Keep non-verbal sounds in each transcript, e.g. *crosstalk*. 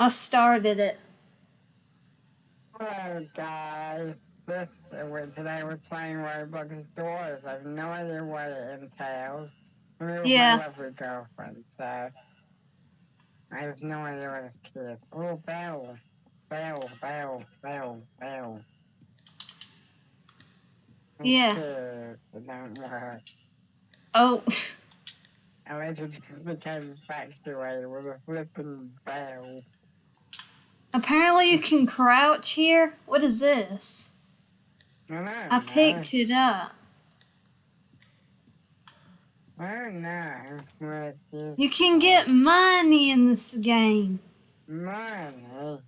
I started it. Oh, Hello guys, this today we're playing Roblox Doors. I have no idea what it entails. I'm Yeah. my lovely girlfriend, so I have no idea what it's called. Oh, bell, bell, bell, bell, bell. Yeah. Oh. It don't work. Oh, I went to became infatuated with a flipping bell. Apparently you can crouch here. What is this? I picked it up. I don't know what it is. You can get money in this game. Money.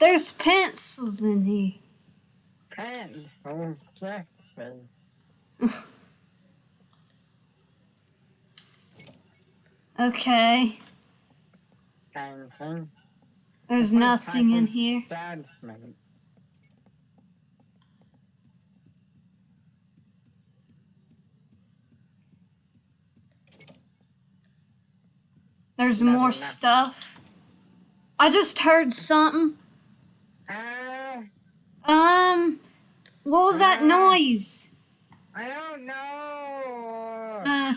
There's pencils in here. Pencils? *laughs* Okay. There's nothing in here. Judgment. There's Nothing, more nothing. stuff. I just heard something. Uh, Um, what was that Ah. noise? I don't know. Uh,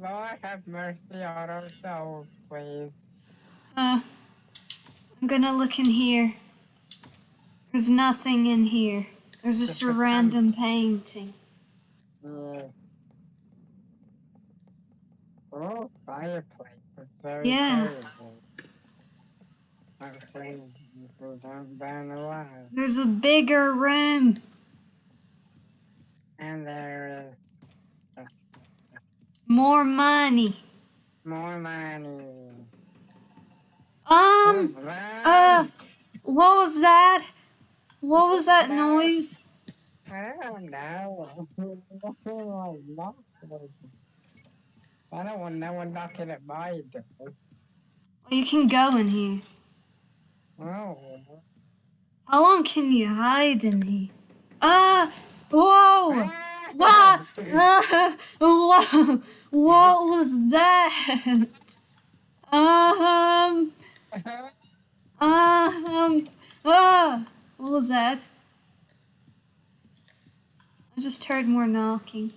Lord have mercy on our souls, please. uh, I'm gonna look in here. There's nothing in here. There's just a random painting. Uh, yeah. Oh, fireplace. It's very Yeah. cozy. Hopefully, people don't burn alive. There's a bigger room. And there is More money. more money. Um, uh, what was that? What was that noise? I don't want no one knocking at my door. Well, you can go in here. Oh. How long can you hide in here? Ah! Whoa! What? Ah, *laughs* whoa! What was that? *laughs* Um. *laughs* Um. Ah! What was that? I just heard more knocking.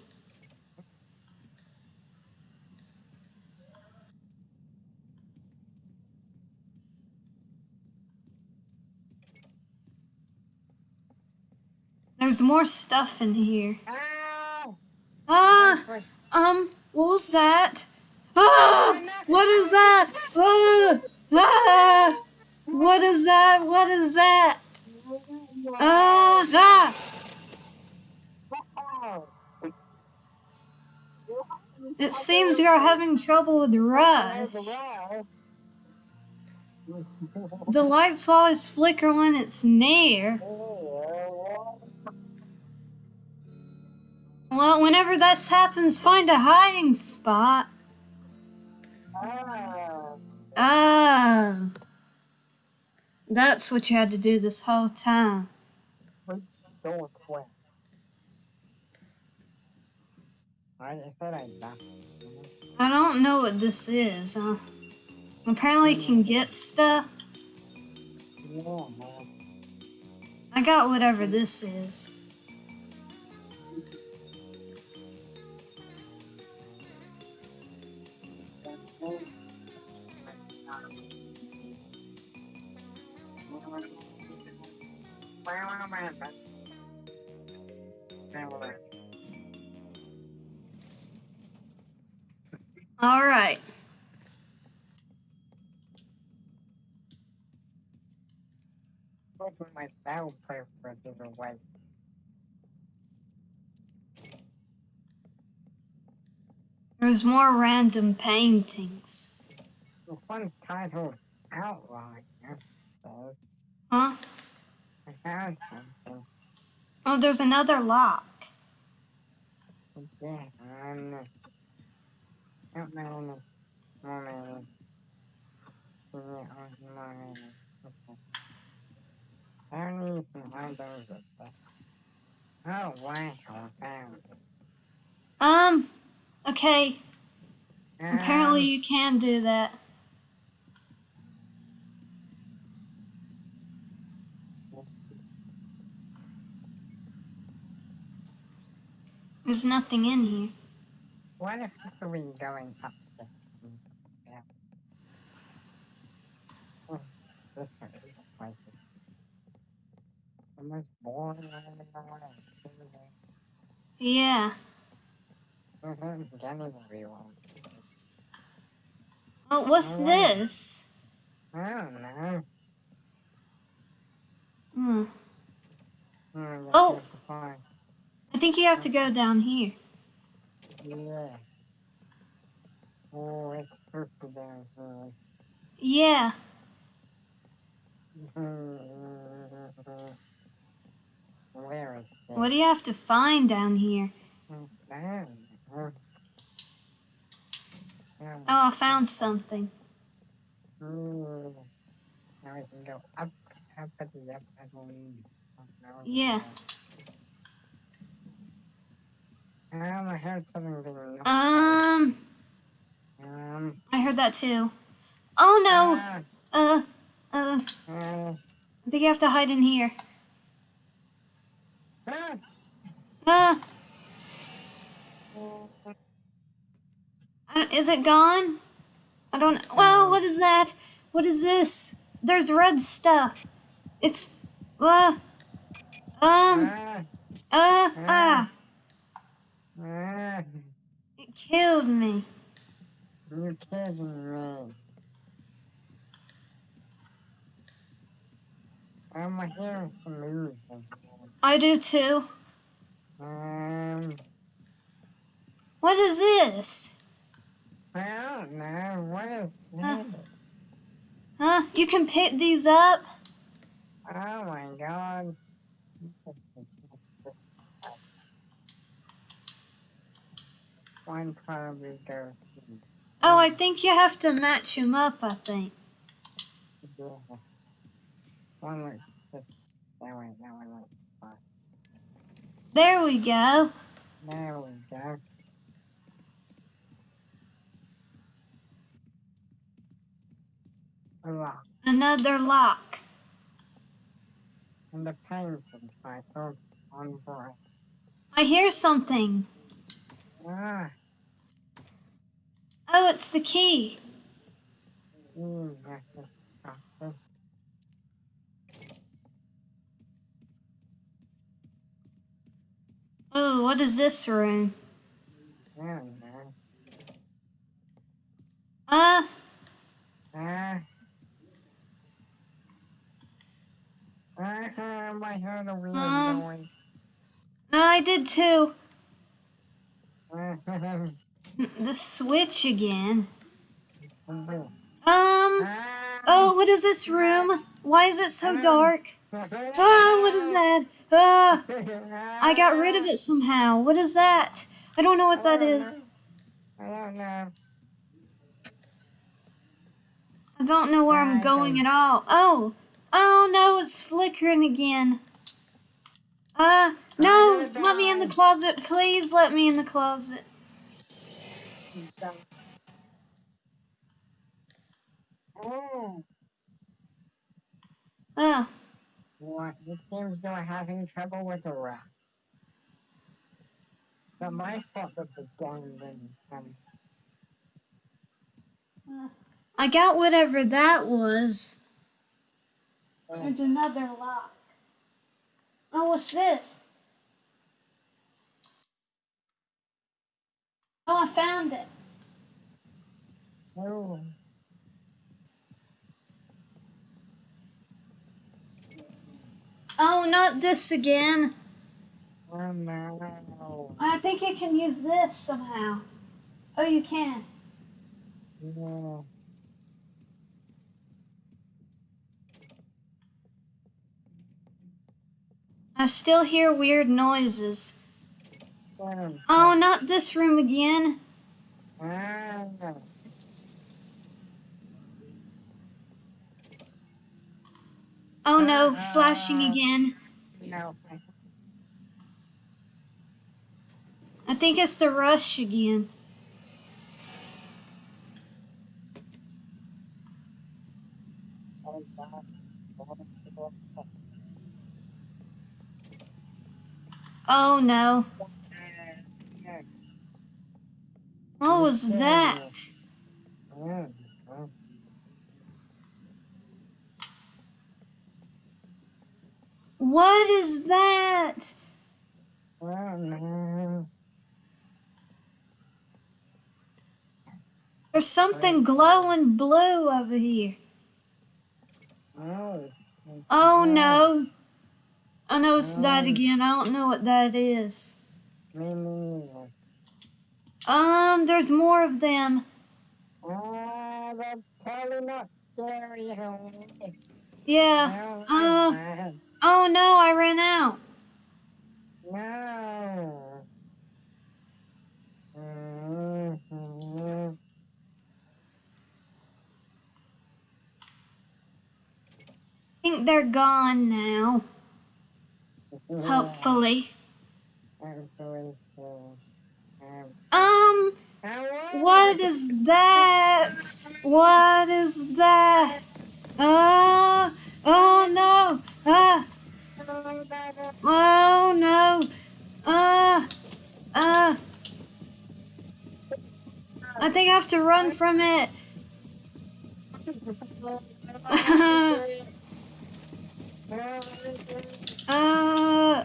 There's more stuff in here. Ow! Ah! Um, what was that? Ah! What is that? Ah! Ah! What is that? What is that? Ah! Ah! It seems you're having trouble with the Rush. The lights always flicker when it's near. Well, whenever that happens, find a hiding spot. Ah. That's what you had to do this whole time. I don't know what this is. Uh, apparently, you can get stuff. I got whatever this is. All right. Put my sound preferences away. There's more random paintings. The one titled Outline. I suppose. Huh? I found something. Oh, there's another lock. Um, Oh. Um, okay. Um, Apparently, you can do that. There's nothing in here. What if we going up this? Yeah. Oh, this one is the most boring one in the world. Yeah. Jenny will be one. Oh, what's this? I don't know. Hmm, Oh. I think you have to go down here. Yeah. Oh, it's purple down here. Yeah. Where is it? What do you have to find down here? Oh, I found something. Now we can go up, up at the up, I believe. Oh, no. Yeah. Um, I heard something knocked Um, Um. I heard that too. Oh no. ah, Uh, uh, ah, I think you have to hide in here. ah. Uh, is it gone? I don't. Well, what is that? What is this? There's red stuff. It's. Uh. Um. Ah, Uh. Ah. It killed me. you're kidding me. I'm hearing some movement. I do too. Um, What is this? I don't know. What is Huh. this? Huh? You can pick these up? Oh my god. One probably goes. Oh, I think you have to match them up, I think. Yeah. One looks that way, that one looks fine. There we go. There we go. A lock. Another lock. And the painting title on oh, board. I hear something. Ah, Oh, it's the key. mm, that's just something. Oh, what is this room? Uh, Ah. Ah, I heard a weird Um. noise. I did too. *laughs* The switch again. ah, Um, oh, what is this room? Why is it so dark? Oh, what is that? Ah, I got rid of it somehow. What is that? I don't know what that is. I don't know. I don't know where I'm going at all. Oh, oh no, it's flickering again. Uh, no, let me in the closet. Please let me in the closet. Oh, Oh, what? It seems you're having trouble with the rat. But my fault that the game didn't come. I got whatever that was. Oh, There's another lock. Oh, what's this? Oh, I found it. oh. Oh, not this again. Oh no. I think you can use this somehow. Oh, you can. Yeah. I still hear weird noises. Oh, not this room again. ah. Oh no, flashing again. No. I think it's the rush again. Oh no. What was that? What is that? There's something glowing blue over here. Oh. Oh no. I know it's that again. I don't know what that is. Um, there's more of them. That's probably not scary. Yeah. Uh, oh no, I ran out. no. I think they're gone now. Hopefully. Hopefully so. Um, what is that? What is that? Ah, oh no. Ah, oh no. Ah, ah. I think I have to run from it. *laughs* Uh,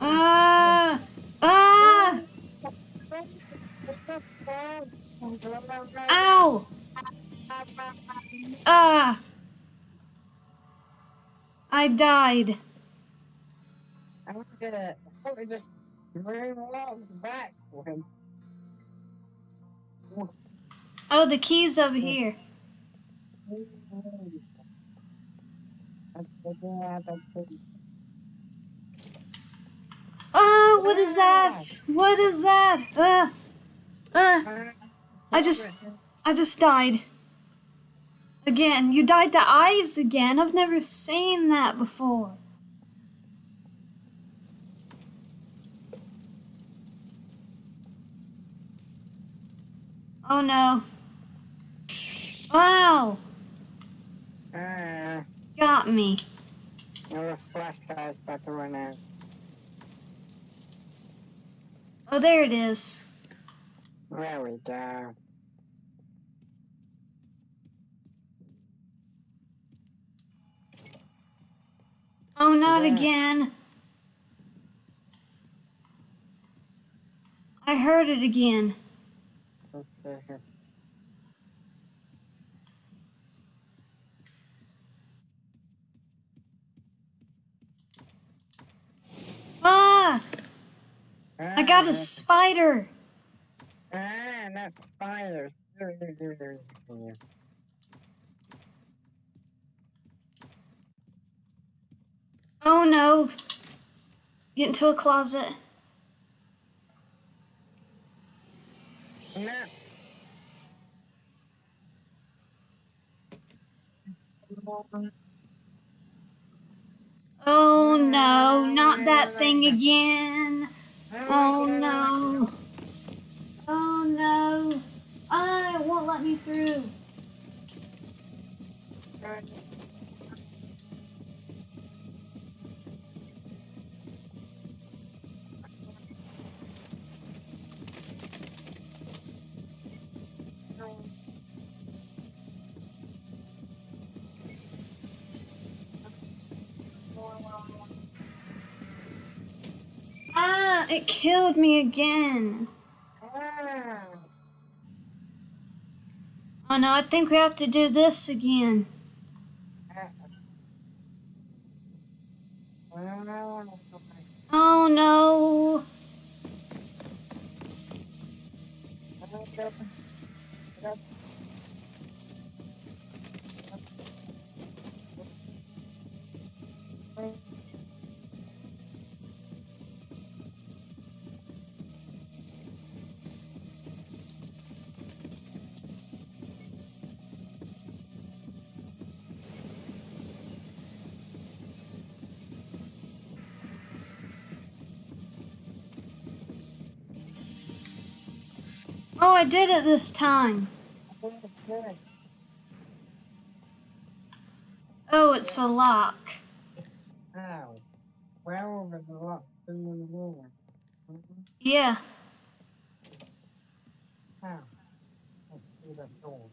ah, ah. Ow. Ah. I died. I'm gonna probably just moonwalk back when Oh, the key's over here. Oh, what is that? What is that? Uh, uh, I just, I just died. Again, you died to eyes again. I've never seen that before. Oh no. Wow, Ah, got me. your flashlight's about to run out. Oh, there it is. There we go. Oh, not Yeah. again. I heard it again. Let's see here. Ah, I got a spider. Ah, not spiders. Oh no. Get into a closet. No. Oh no, not that thing again. Oh no. Oh no. Ah, it won't let me through. Ah, it killed me again. Ah. Oh no, I think we have to do this again. Oh no. I did it this time. Oh, it's a lock. well, a lot to in. Mhm. Yeah. Let's see the door.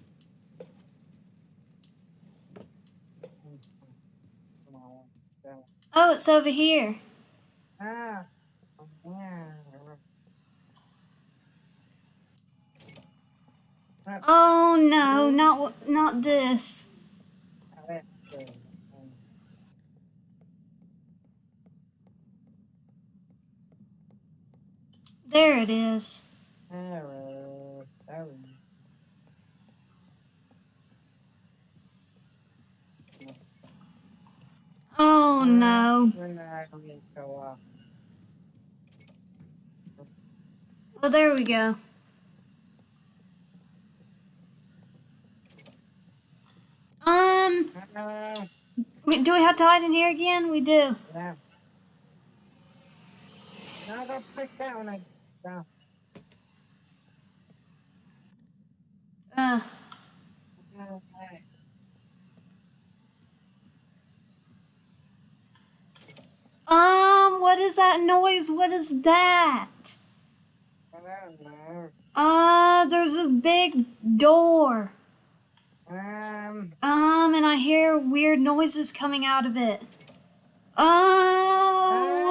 Come on, go. Oh, it's over here. Ah, yeah. That's Oh no, not not this. There it is. Oh no. Oh, there we go. Um, we, do we have to hide in here again? We do. Yeah. No, don't push that one. I no. Uh, um, what is that noise? What is that? Know. Uh, there's a big door. Um, Um, and I hear weird noises coming out of it. Oh,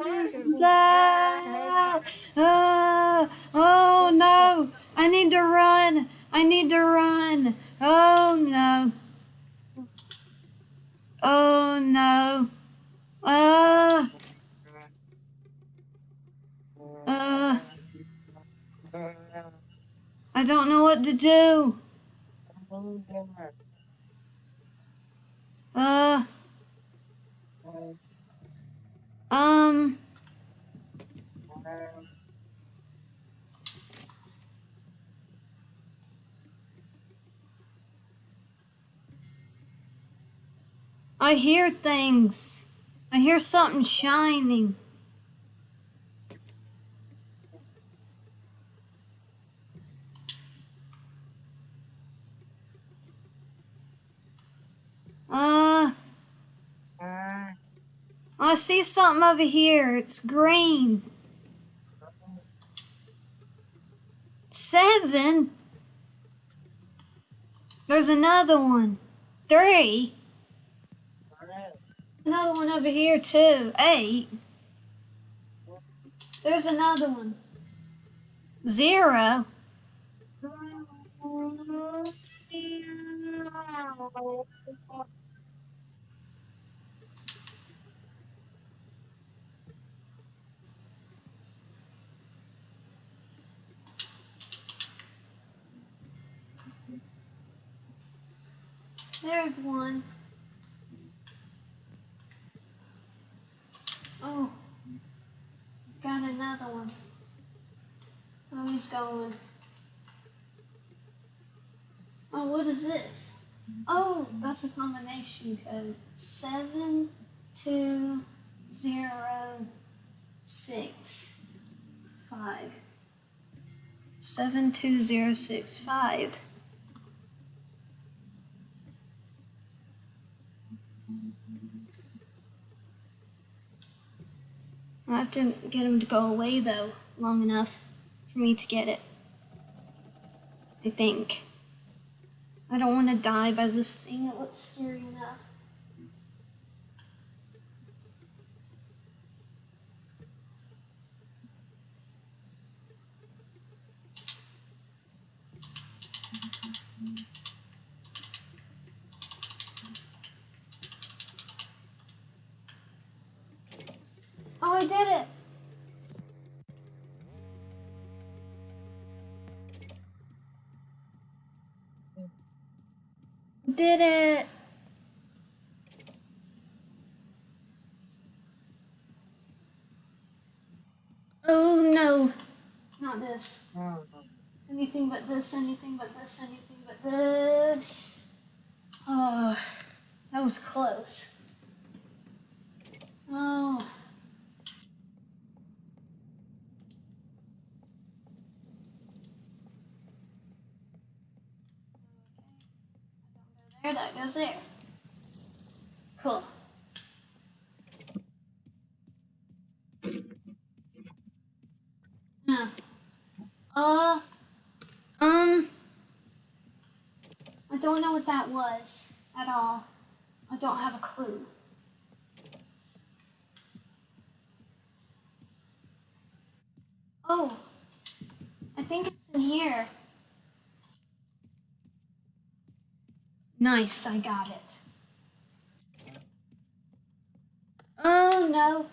what is that? Uh, oh no! I need to run! I need to run! Oh no! Oh no! Uh, uh, I don't know what to do. Uh, um, I hear things. I hear something shining. Uh, I see something over here. It's green. Seven. There's another one. Three. Another one over here too. Eight. There's another one. Zero. There's one. Oh. Got another one. Oh, going. Oh, what is this? Oh, that's a combination code. Seven two zero six five. Seven two zero six five. I have to get him to go away though, long enough for me to get it. I think. I don't want to die by this thing. It looks scary enough. Oh, I did it! Did it! Oh no! Not this. Anything but this, anything but this, anything but this. Oh, that was close. Oh. there, that goes there. Cool. Uh, um, I don't know what that was at all. I don't have a clue. Oh, I think it's in here. Nice, I got it. Oh no.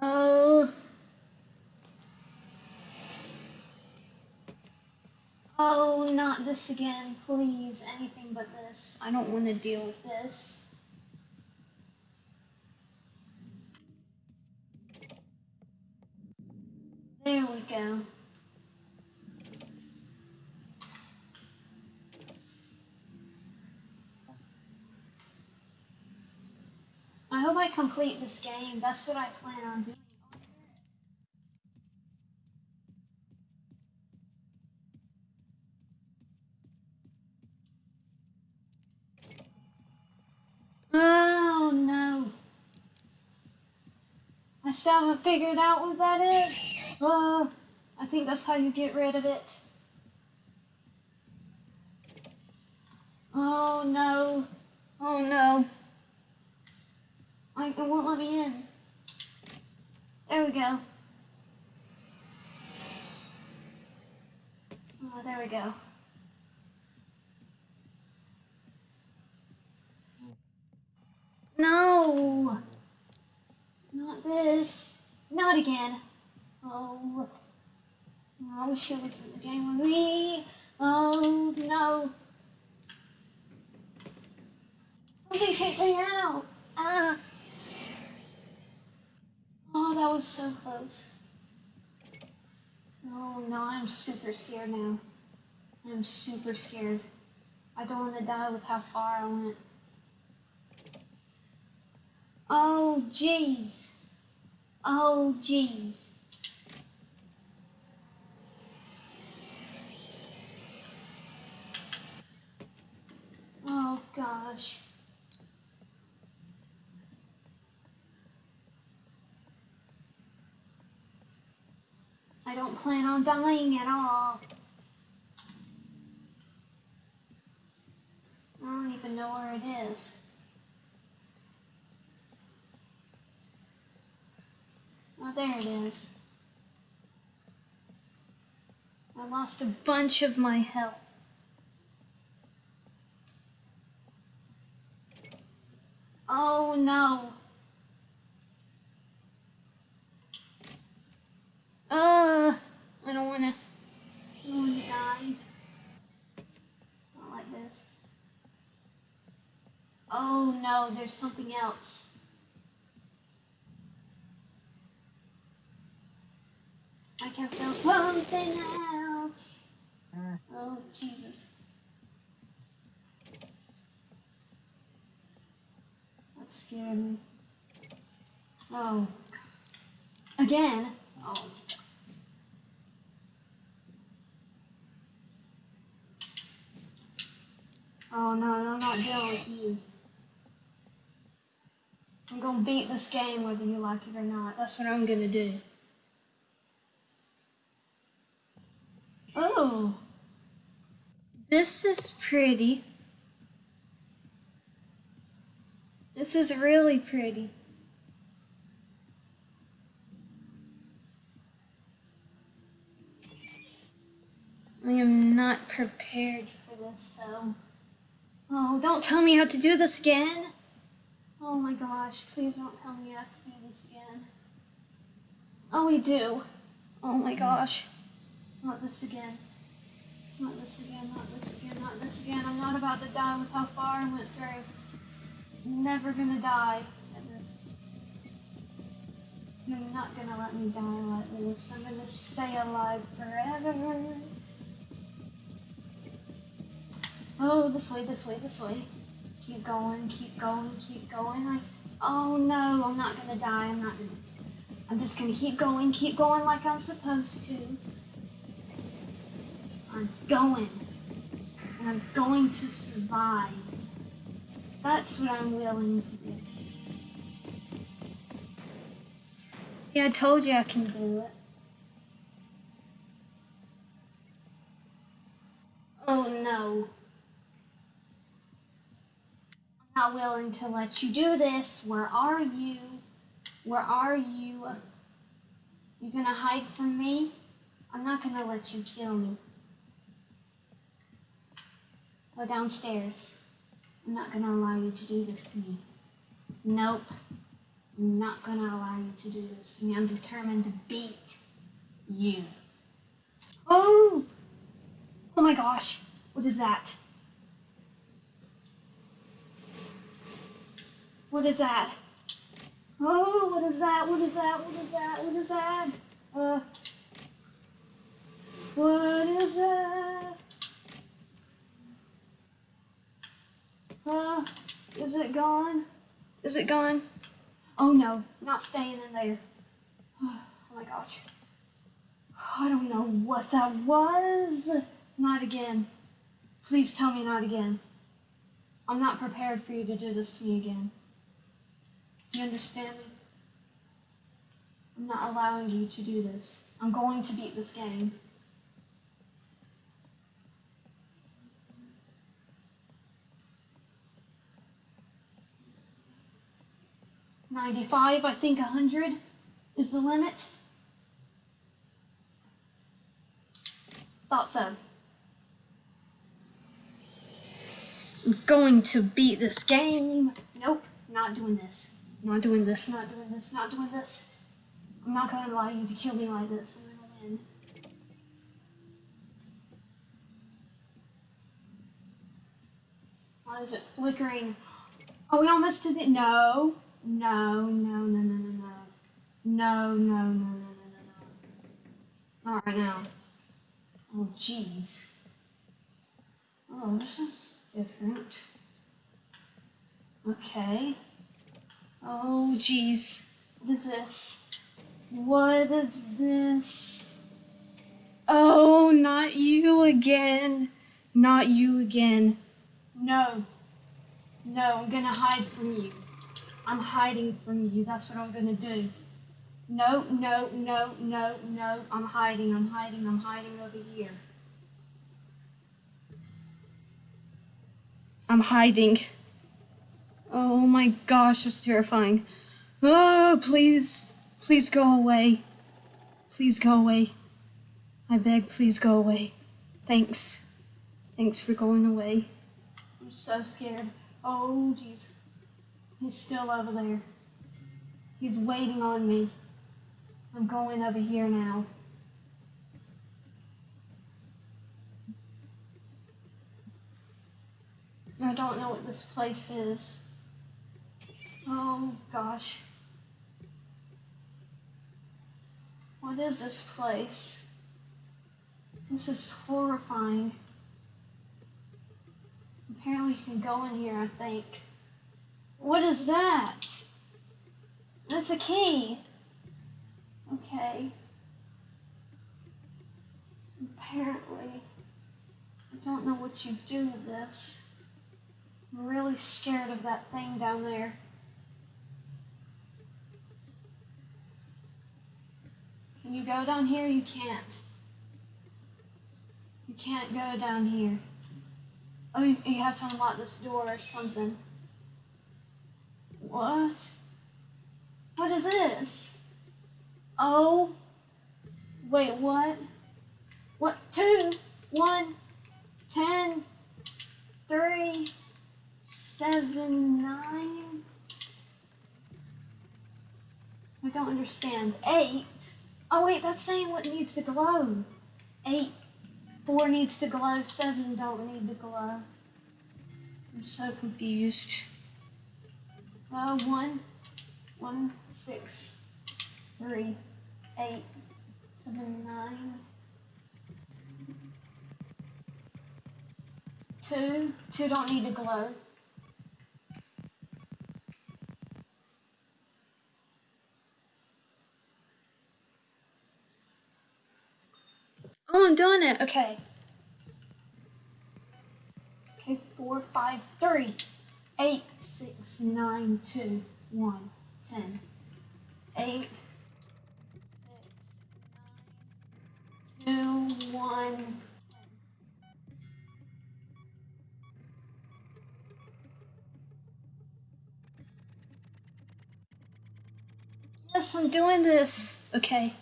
Oh. Oh, not this again, please. Anything but this. I don't want to deal with this. There we go. I hope I complete this game. That's what I plan on doing. Oh no. I still haven't figured out what that is. Oh, I think that's how you get rid of it. Oh no. Oh no. I, it won't let me in. There we go. Oh, there we go. No! Not this. Not again. Oh. I wish it was in the game with me. Oh, no. Something kicked me out. Ah. Oh, that was so close. Oh, no, I'm super scared now. I'm super scared. I don't want to die with how far I went. Oh, jeez. Oh, jeez. Oh, gosh. I don't plan on dying at all. I don't even know where it is. Oh, there it is. I lost a bunch of my health. Oh no. Uh, I don't wanna, I don't wanna die. Not like this. Oh no, there's something else. I can feel something else. Oh, Jesus. That scared me. Oh. Again? Oh. Oh no, I'm not dealing with you. I'm gonna beat this game whether you like it or not. That's what I'm gonna do. Oh, this is pretty. This is really pretty. I am not prepared for this though. Oh, don't tell me how to do this again. Oh my gosh, please don't tell me how to do this again. Oh, we do. Oh my gosh. Not this again. Not this again, not this again, not this again. I'm not about to die with how far I went through. I'm Never gonna die. You're not gonna let me die like this. I'm gonna stay alive forever. Oh, this way, this way, this way. Keep going, keep going, keep going. I, oh no, I'm not gonna die. I'm not gonna. I'm just gonna keep going, keep going like I'm supposed to. I'm going. And I'm going to survive. That's what I'm willing to do. See, I told you I can do it. Oh no. Willing to let you do this. Where are you? Where are you? You're gonna hide from me? I'm not gonna let you kill me. Go downstairs. I'm not gonna allow you to do this to me. Nope. I'm not gonna allow you to do this to me. I'm determined to beat you. Oh! Oh my gosh. What is that? What is that? Oh, what is that? What is that? What is that? What is that? Uh, what is that? Uh, is it gone? Is it gone? Oh no, not staying in there. Oh my gosh. I don't know what that was. Not again. Please tell me not again. I'm not prepared for you to do this to me again. You understand me? I'm not allowing you to do this. I'm going to beat this game. Ninety-five, I think a hundred is the limit. Thought so. I'm going to beat this game. Nope, not doing this. Not doing this, not doing this, not doing this. I'm not gonna allow you to kill me like this. I'm gonna win. Why is it flickering? Oh, we almost did it. No. No, no, no, no, no, no. No, no, no, no, no, no, no. Not right now. Oh, jeez. Oh, this is different. Okay. Oh, jeez. What is this? What is this? Oh, not you again. Not you again. No. No, I'm gonna hide from you. I'm hiding from you. That's what I'm gonna do. No, no, no, no, no. I'm hiding, I'm hiding, I'm hiding over here. I'm hiding. Oh my gosh, it's terrifying. Oh, please, please go away. Please go away. I beg, please go away. Thanks. Thanks for going away. I'm so scared. Oh, jeez. He's still over there. He's waiting on me. I'm going over here now. I don't know what this place is. Oh gosh. What is this place? This is horrifying. Apparently you can go in here, I think. What is that? That's a key. Okay. Apparently. I don't know what you do with this. I'm really scared of that thing down there. Can you go down here? You can't. You can't go down here. Oh, you, you have to unlock this door or something. What? What is this? Oh. Wait, what? What? Two, one, ten, three, seven, nine. I don't understand. Eight. Oh wait, that's saying what needs to glow. Eight. Four needs to glow. Seven don't need to glow. I'm so confused. Uh, one, one, six, three, eight, seven, nine, two. Two don't need to glow. Oh, I'm doing it. Okay. Okay, four, five, three, eight, six, nine, two, one, ten, eight, six, nine, two, one. Yes, I'm doing this. Okay.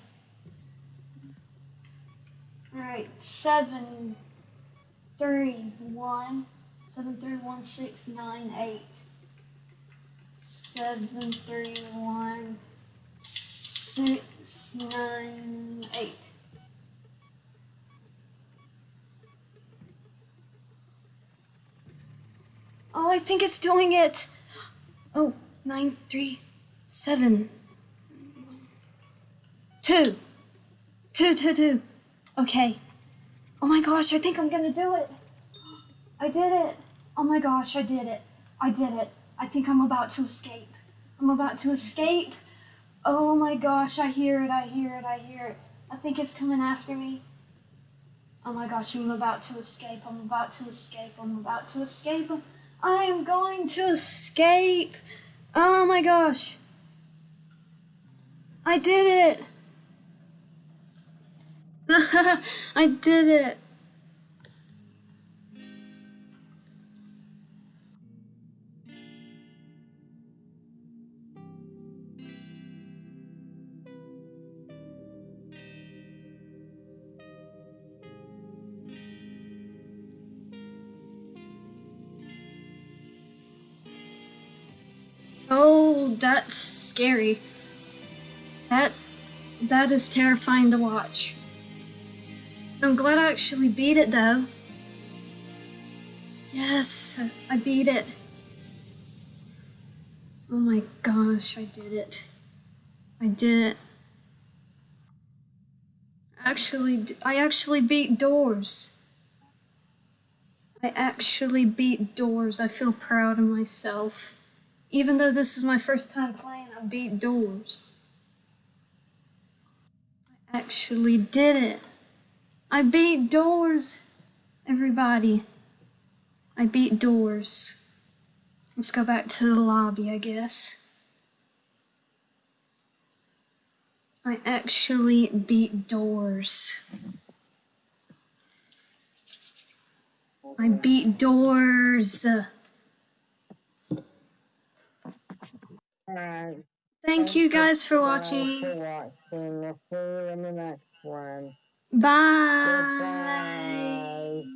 Alright, seven, three, one, seven, three, one, six, nine, eight. Seven, three, one, six, nine, eight. Oh, I think it's doing it. Oh, nine, three, seven, two, two, two, two. Okay. Oh my gosh, I think I'm gonna do it. I did it. Oh my gosh, I did it. I did it. I think I'm about to escape. I'm about to escape. Oh my gosh, I hear it, I hear it, I hear it. I think it's coming after me. Oh my gosh, I'm about to escape. I'm about to escape. I'm about to escape. I am going to escape. Oh my gosh. I did it. *laughs* I did it. Oh, that's scary. That that is terrifying to watch. I'm glad I actually beat it though. Yes, I beat it. Oh my gosh, I did it. I did it. Actually, I actually beat doors. I actually beat doors. I feel proud of myself. Even though this is my first time playing, I beat doors. I actually did it. I beat doors, everybody. I beat doors. Let's go back to the lobby, I guess. I actually beat doors. I beat doors. Thank you guys for for watching. Bye. Bye.